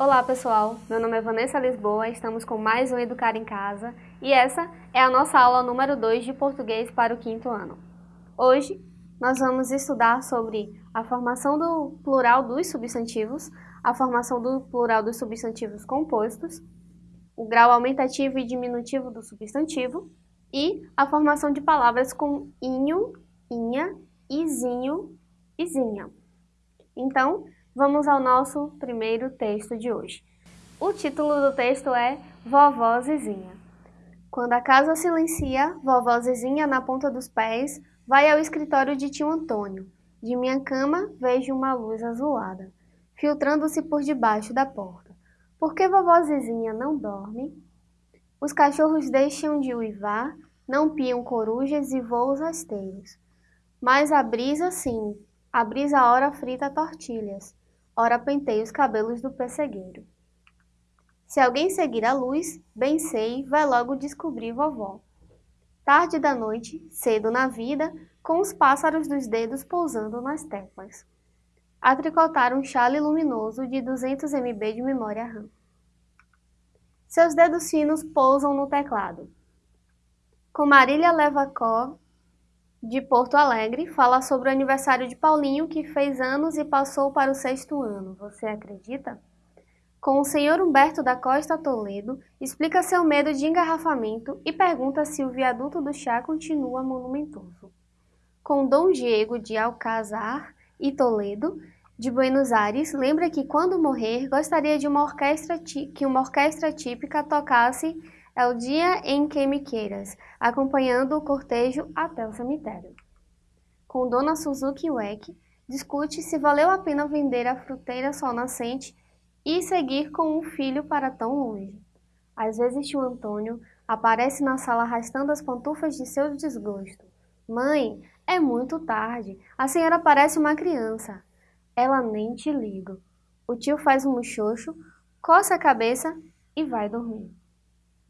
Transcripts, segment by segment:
Olá pessoal, meu nome é Vanessa Lisboa, estamos com mais um Educar em Casa e essa é a nossa aula número 2 de português para o quinto ano. Hoje nós vamos estudar sobre a formação do plural dos substantivos, a formação do plural dos substantivos compostos, o grau aumentativo e diminutivo do substantivo e a formação de palavras com inho, inha, izinho, izinha. Então, Vamos ao nosso primeiro texto de hoje. O título do texto é Vovó Zizinha. Quando a casa silencia, vovó Zizinha na ponta dos pés vai ao escritório de tio Antônio. De minha cama vejo uma luz azulada, filtrando-se por debaixo da porta. Por que vovó Zizinha não dorme? Os cachorros deixam de uivar, não piam corujas e voos rasteiros. Mas a brisa sim, a brisa ora frita tortilhas ora pentei os cabelos do pessegueiro. Se alguém seguir a luz, bem sei, vai logo descobrir vovó. Tarde da noite, cedo na vida, com os pássaros dos dedos pousando nas teclas. A tricotar um chale luminoso de 200 MB de memória RAM. Seus dedos finos pousam no teclado. Com Marília Levacó de Porto Alegre fala sobre o aniversário de Paulinho, que fez anos e passou para o sexto ano. Você acredita? Com o senhor Humberto da Costa Toledo, explica seu medo de engarrafamento e pergunta se o viaduto do chá continua monumentoso. Com Dom Diego de Alcázar e Toledo, de Buenos Aires, lembra que quando morrer gostaria de uma orquestra que uma orquestra típica tocasse é o dia em que me queiras, acompanhando o cortejo até o cemitério. Com Dona Suzuki Weck, discute se valeu a pena vender a fruteira sol nascente e seguir com um filho para tão longe. Às vezes tio Antônio aparece na sala arrastando as pantufas de seu desgosto. Mãe, é muito tarde, a senhora parece uma criança. Ela nem te liga. O tio faz um muxoxo, coça a cabeça e vai dormir.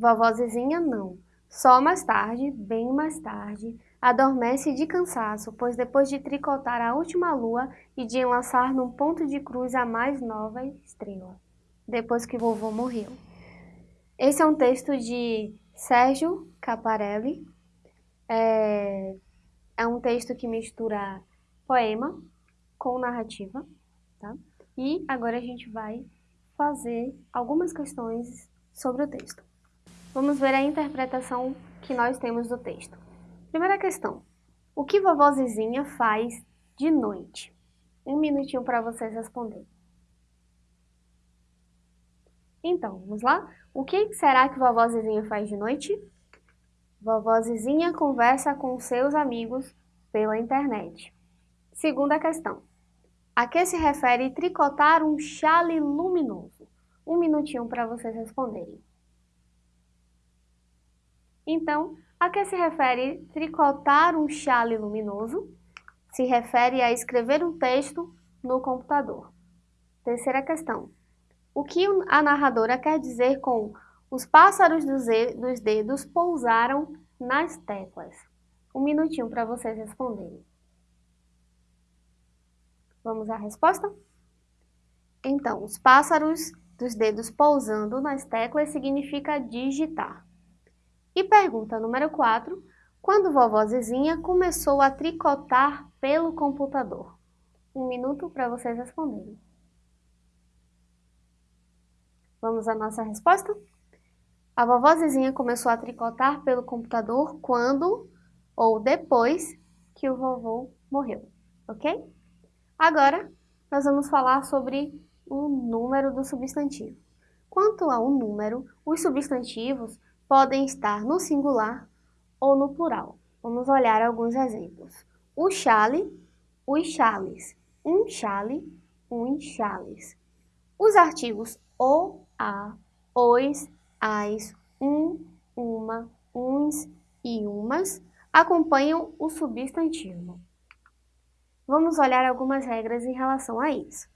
Vovó Zizinha não. Só mais tarde, bem mais tarde, adormece de cansaço, pois depois de tricotar a última lua e de enlaçar num ponto de cruz a mais nova estrela, depois que vovô morreu. Esse é um texto de Sérgio Caparelli. É, é um texto que mistura poema com narrativa, tá? E agora a gente vai fazer algumas questões sobre o texto. Vamos ver a interpretação que nós temos do texto. Primeira questão. O que vovó Zizinha faz de noite? Um minutinho para vocês responderem. Então, vamos lá? O que será que vovó Zizinha faz de noite? Vovó Zizinha conversa com seus amigos pela internet. Segunda questão. A que se refere tricotar um chale luminoso? Um minutinho para vocês responderem. Então, a que se refere tricotar um chale luminoso? Se refere a escrever um texto no computador. Terceira questão. O que a narradora quer dizer com os pássaros dos dedos pousaram nas teclas? Um minutinho para vocês responderem. Vamos à resposta? Então, os pássaros dos dedos pousando nas teclas significa digitar. E pergunta número 4. Quando vovó Zezinha começou a tricotar pelo computador? Um minuto para vocês responderem. Vamos à nossa resposta? A vovó Zezinha começou a tricotar pelo computador quando ou depois que o vovô morreu, ok? Agora, nós vamos falar sobre o número do substantivo. Quanto ao número, os substantivos podem estar no singular ou no plural. Vamos olhar alguns exemplos. O chale, os chales. Um chale, uns chales. Os artigos o, a, os, as, um, uma, uns e umas acompanham o substantivo. Vamos olhar algumas regras em relação a isso.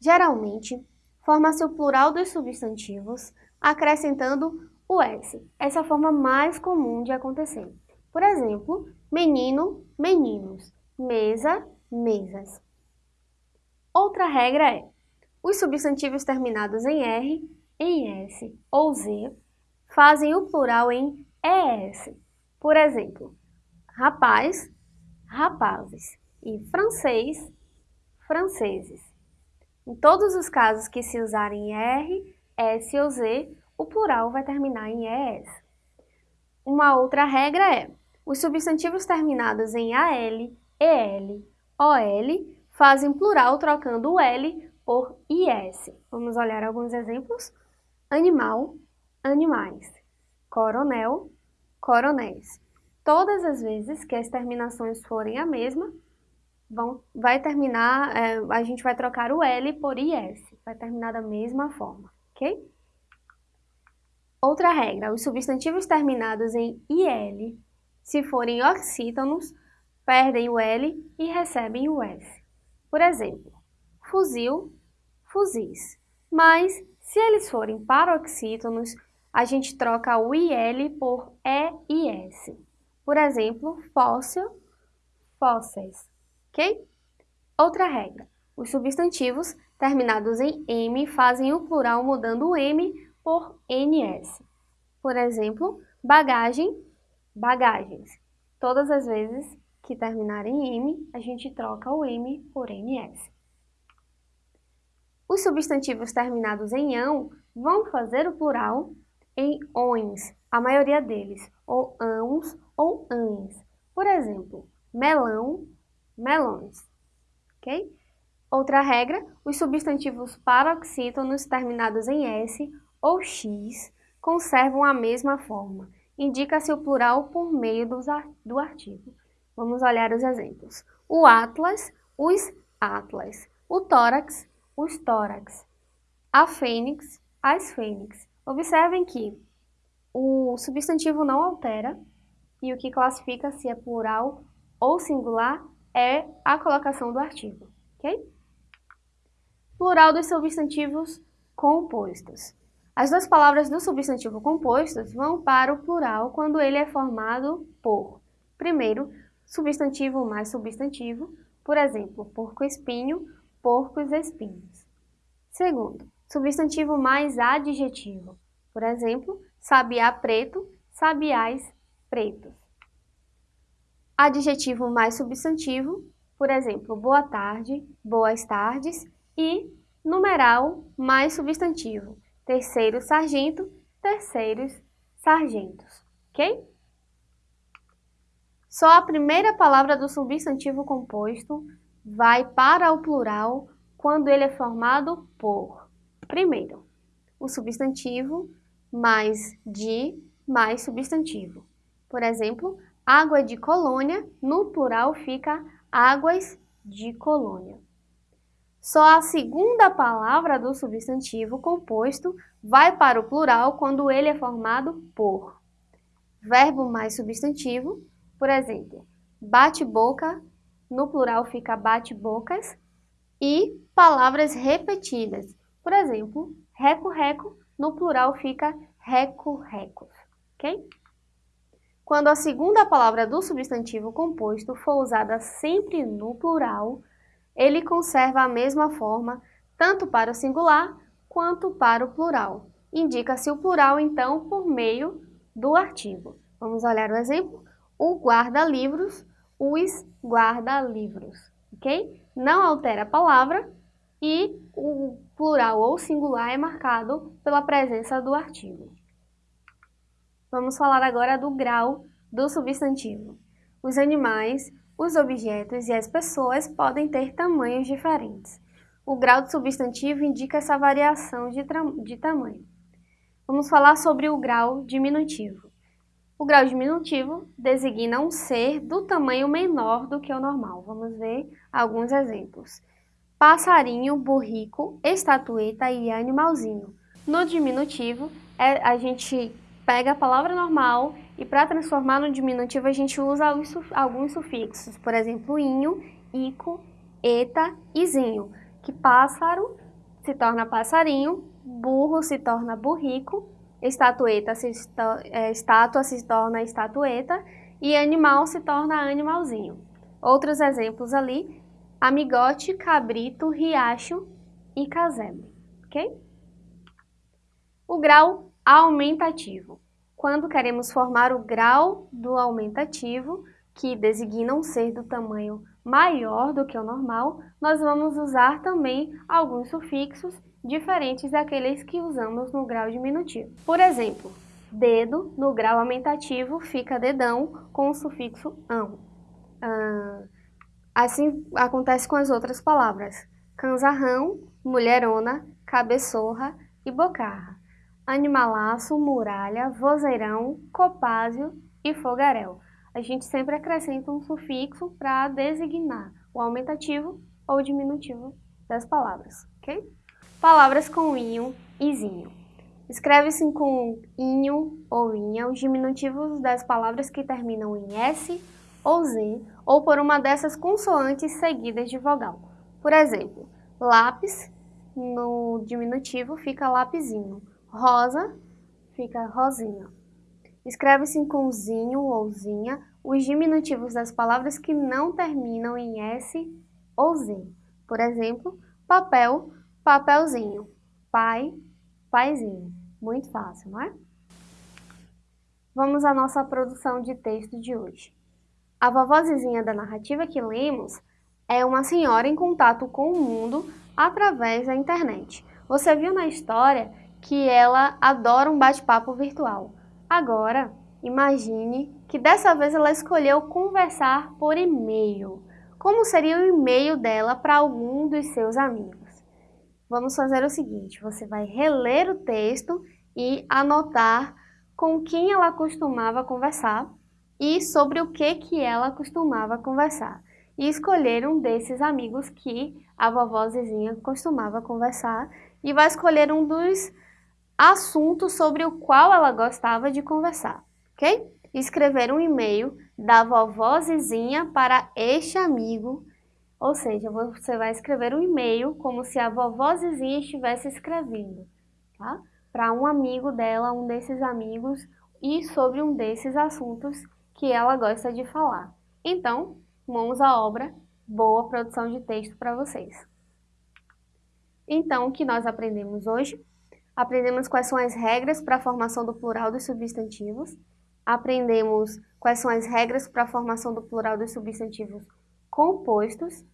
Geralmente, forma-se o plural dos substantivos acrescentando o S. Essa é a forma mais comum de acontecer. Por exemplo, menino, meninos, mesa, mesas. Outra regra é, Os substantivos terminados em R, em S ou Z fazem o plural em ES. Por exemplo, rapaz, rapazes e francês, franceses. Em todos os casos que se usarem R, S ou Z, o plural vai terminar em ES. Uma outra regra é, os substantivos terminados em AL, EL, OL fazem plural trocando o L por IS. Vamos olhar alguns exemplos? Animal, animais. Coronel, coronéis. Todas as vezes que as terminações forem a mesma, vão, vai terminar, é, a gente vai trocar o L por IS, vai terminar da mesma forma, ok? Outra regra, os substantivos terminados em IL, se forem oxítonos, perdem o L e recebem o S. Por exemplo, fuzil, fuzis. Mas, se eles forem paroxítonos, a gente troca o IL por EIS. Por exemplo, fóssil, fósseis ok? Outra regra, os substantivos terminados em M fazem o plural mudando o M por NS. Por exemplo, bagagem, bagagens. Todas as vezes que terminarem em M, a gente troca o M por NS. Os substantivos terminados em ão vão fazer o plural em ONs, a maioria deles, ou ãos ou ães. Por exemplo, melão, melões. Ok? Outra regra, os substantivos paroxítonos terminados em S ou X conservam a mesma forma. Indica-se o plural por meio do artigo. Vamos olhar os exemplos. O atlas, os atlas. O tórax, os tórax. A fênix, as fênix. Observem que o substantivo não altera e o que classifica se é plural ou singular é a colocação do artigo, ok? Plural dos substantivos compostos. As duas palavras do substantivo compostos vão para o plural quando ele é formado por, primeiro, substantivo mais substantivo, por exemplo, porco-espinho, porcos espinhos. Segundo, substantivo mais adjetivo, por exemplo, sabiá preto, sabiás pretos adjetivo mais substantivo, por exemplo, boa tarde, boas tardes, e numeral mais substantivo, terceiro sargento, terceiros sargentos, ok? Só a primeira palavra do substantivo composto vai para o plural quando ele é formado por, primeiro, o substantivo mais de mais substantivo. Por exemplo, água de colônia, no plural fica águas de colônia. Só a segunda palavra do substantivo composto vai para o plural quando ele é formado por verbo mais substantivo, por exemplo, bate-boca, no plural fica bate-bocas, e palavras repetidas, por exemplo, reco-reco, no plural fica reco-recos, ok? Quando a segunda palavra do substantivo composto for usada sempre no plural, ele conserva a mesma forma tanto para o singular quanto para o plural. Indica-se o plural, então, por meio do artigo. Vamos olhar o exemplo? O guarda-livros, os guarda-livros, ok? Não altera a palavra e o plural ou singular é marcado pela presença do artigo. Vamos falar agora do grau do substantivo. Os animais, os objetos e as pessoas podem ter tamanhos diferentes. O grau do substantivo indica essa variação de, de tamanho. Vamos falar sobre o grau diminutivo. O grau diminutivo designa um ser do tamanho menor do que o normal. Vamos ver alguns exemplos. Passarinho, burrico, estatueta e animalzinho. No diminutivo, é, a gente pega a palavra normal e para transformar no diminutivo a gente usa alguns sufixos, por exemplo, inho, ico, eta e zinho, que pássaro se torna passarinho, burro se torna burrico, estatueta se é, estátua se torna estatueta e animal se torna animalzinho. Outros exemplos ali, amigote, cabrito, riacho e casebre, ok? O grau aumentativo. Quando queremos formar o grau do aumentativo, que designa um ser do tamanho maior do que o normal, nós vamos usar também alguns sufixos diferentes daqueles que usamos no grau diminutivo. Por exemplo, dedo no grau aumentativo fica dedão com o sufixo ão. Ah, assim acontece com as outras palavras. Canzarrão, mulherona, cabeçorra e bocarra. Animalaço, muralha, vozeirão, copásio e fogaréu a gente sempre acrescenta um sufixo para designar o aumentativo ou diminutivo das palavras, ok? Palavras com inho e zinho. Escreve-se com inho ou inha os diminutivos das palavras que terminam em S ou Z ou por uma dessas consoantes seguidas de vogal. Por exemplo, lápis, no diminutivo fica lapisinho. Rosa fica rosinha. Escreve-se com zinho ou zinha os diminutivos das palavras que não terminam em S ou Z. Por exemplo, papel, papelzinho. Pai, paizinho. Muito fácil, não é? Vamos à nossa produção de texto de hoje. A vovozinha da narrativa que lemos é uma senhora em contato com o mundo através da internet. Você viu na história que ela adora um bate-papo virtual. Agora, imagine que dessa vez ela escolheu conversar por e-mail. Como seria o e-mail dela para algum dos seus amigos? Vamos fazer o seguinte, você vai reler o texto e anotar com quem ela costumava conversar e sobre o que, que ela costumava conversar. E escolher um desses amigos que a vovó Zezinha costumava conversar e vai escolher um dos assunto sobre o qual ela gostava de conversar, ok? Escrever um e-mail da vovó Zizinha para este amigo, ou seja, você vai escrever um e-mail como se a vovó Zizinha estivesse escrevendo, tá? Para um amigo dela, um desses amigos, e sobre um desses assuntos que ela gosta de falar. Então, mãos à obra, boa produção de texto para vocês. Então, o que nós aprendemos hoje? Aprendemos quais são as regras para a formação do plural dos substantivos, aprendemos quais são as regras para a formação do plural dos substantivos compostos,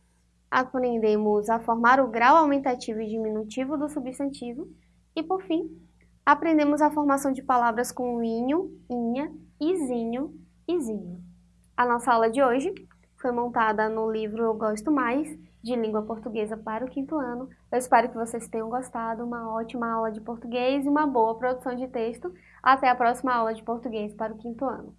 aprendemos a formar o grau aumentativo e diminutivo do substantivo. E, por fim, aprendemos a formação de palavras com inho, inha, izinho, izinho. A nossa aula de hoje foi montada no livro Eu Gosto Mais, de língua portuguesa para o quinto ano. Eu espero que vocês tenham gostado, uma ótima aula de português e uma boa produção de texto. Até a próxima aula de português para o quinto ano.